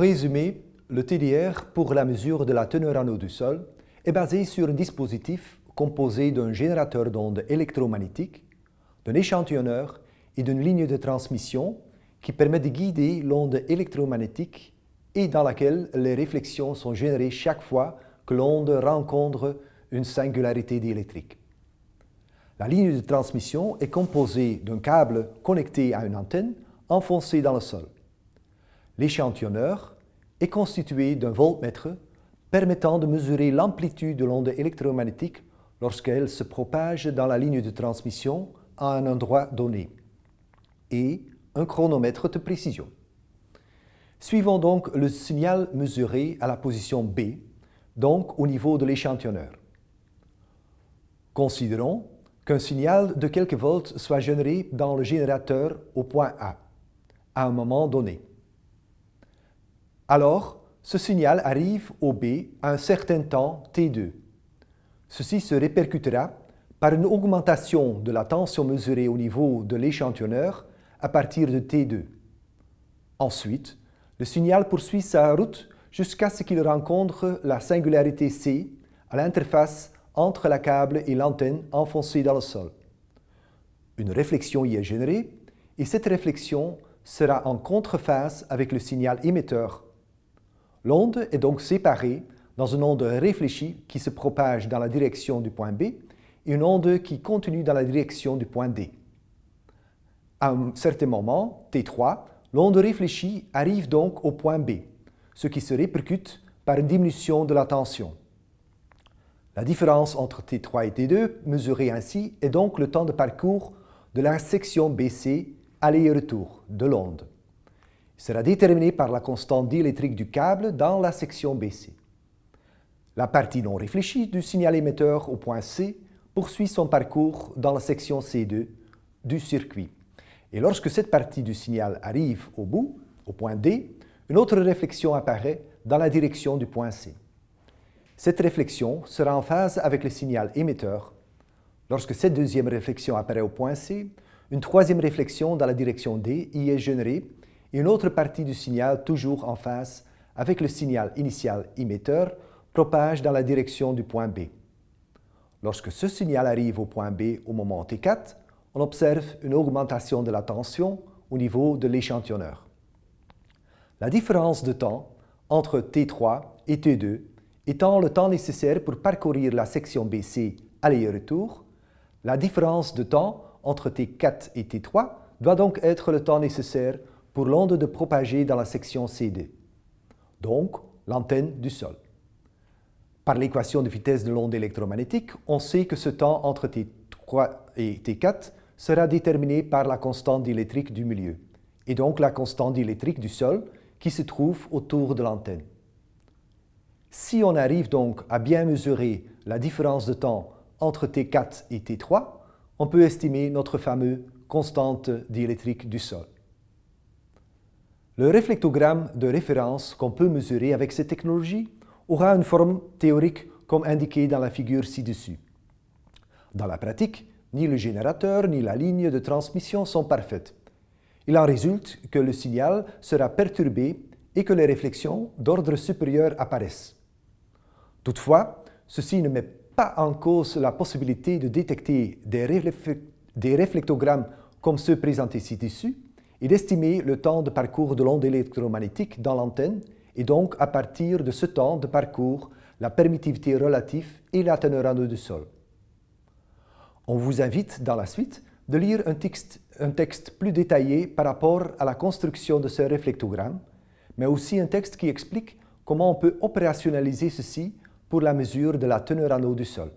résumé, le TDR pour la mesure de la teneur en eau du sol est basé sur un dispositif composé d'un générateur d'ondes électromagnétiques, d'un échantillonneur et d'une ligne de transmission qui permet de guider l'onde électromagnétique et dans laquelle les réflexions sont générées chaque fois que l'onde rencontre une singularité diélectrique. La ligne de transmission est composée d'un câble connecté à une antenne enfoncée dans le sol. L'échantillonneur est constitué d'un voltmètre permettant de mesurer l'amplitude de l'onde électromagnétique lorsqu'elle se propage dans la ligne de transmission à un endroit donné, et un chronomètre de précision. Suivons donc le signal mesuré à la position B, donc au niveau de l'échantillonneur. Considérons qu'un signal de quelques volts soit généré dans le générateur au point A, à un moment donné. Alors, ce signal arrive au B à un certain temps T2. Ceci se répercutera par une augmentation de la tension mesurée au niveau de l'échantillonneur à partir de T2. Ensuite, le signal poursuit sa route jusqu'à ce qu'il rencontre la singularité C à l'interface entre la câble et l'antenne enfoncée dans le sol. Une réflexion y est générée et cette réflexion sera en contreface avec le signal émetteur. L'onde est donc séparée dans une onde réfléchie qui se propage dans la direction du point B et une onde qui continue dans la direction du point D. À un certain moment, T3, l'onde réfléchie arrive donc au point B, ce qui se répercute par une diminution de la tension. La différence entre T3 et T2, mesurée ainsi, est donc le temps de parcours de la section BC aller et retour de l'onde. Sera déterminé par la constante diélectrique du câble dans la section BC. La partie non réfléchie du signal émetteur au point C poursuit son parcours dans la section C2 du circuit. Et lorsque cette partie du signal arrive au bout, au point D, une autre réflexion apparaît dans la direction du point C. Cette réflexion sera en phase avec le signal émetteur. Lorsque cette deuxième réflexion apparaît au point C, une troisième réflexion dans la direction D y est générée et une autre partie du signal toujours en phase avec le signal initial émetteur propage dans la direction du point B. Lorsque ce signal arrive au point B au moment T4, on observe une augmentation de la tension au niveau de l'échantillonneur. La différence de temps entre T3 et T2 étant le temps nécessaire pour parcourir la section BC aller et retour, la différence de temps entre T4 et T3 doit donc être le temps nécessaire pour l'onde de propager dans la section CD, donc l'antenne du sol. Par l'équation de vitesse de l'onde électromagnétique, on sait que ce temps entre T3 et T4 sera déterminé par la constante diélectrique du milieu, et donc la constante diélectrique du sol qui se trouve autour de l'antenne. Si on arrive donc à bien mesurer la différence de temps entre T4 et T3, on peut estimer notre fameux constante diélectrique du sol. Le réflectogramme de référence qu'on peut mesurer avec cette technologie aura une forme théorique comme indiqué dans la figure ci-dessus. Dans la pratique, ni le générateur ni la ligne de transmission sont parfaites. Il en résulte que le signal sera perturbé et que les réflexions d'ordre supérieur apparaissent. Toutefois, ceci ne met pas en cause la possibilité de détecter des, réflectogrammes comme ceux présentés ci-dessus et d'estimer le temps de parcours de l'onde électromagnétique dans l'antenne et donc à partir de ce temps de parcours, la permittivité relative et la teneur du sol. On vous invite dans la suite de lire un texte, un texte plus détaillé par rapport à la construction de ce réflectogramme, mais aussi un texte qui explique comment on peut opérationnaliser ceci pour la mesure de la teneur en eau du sol.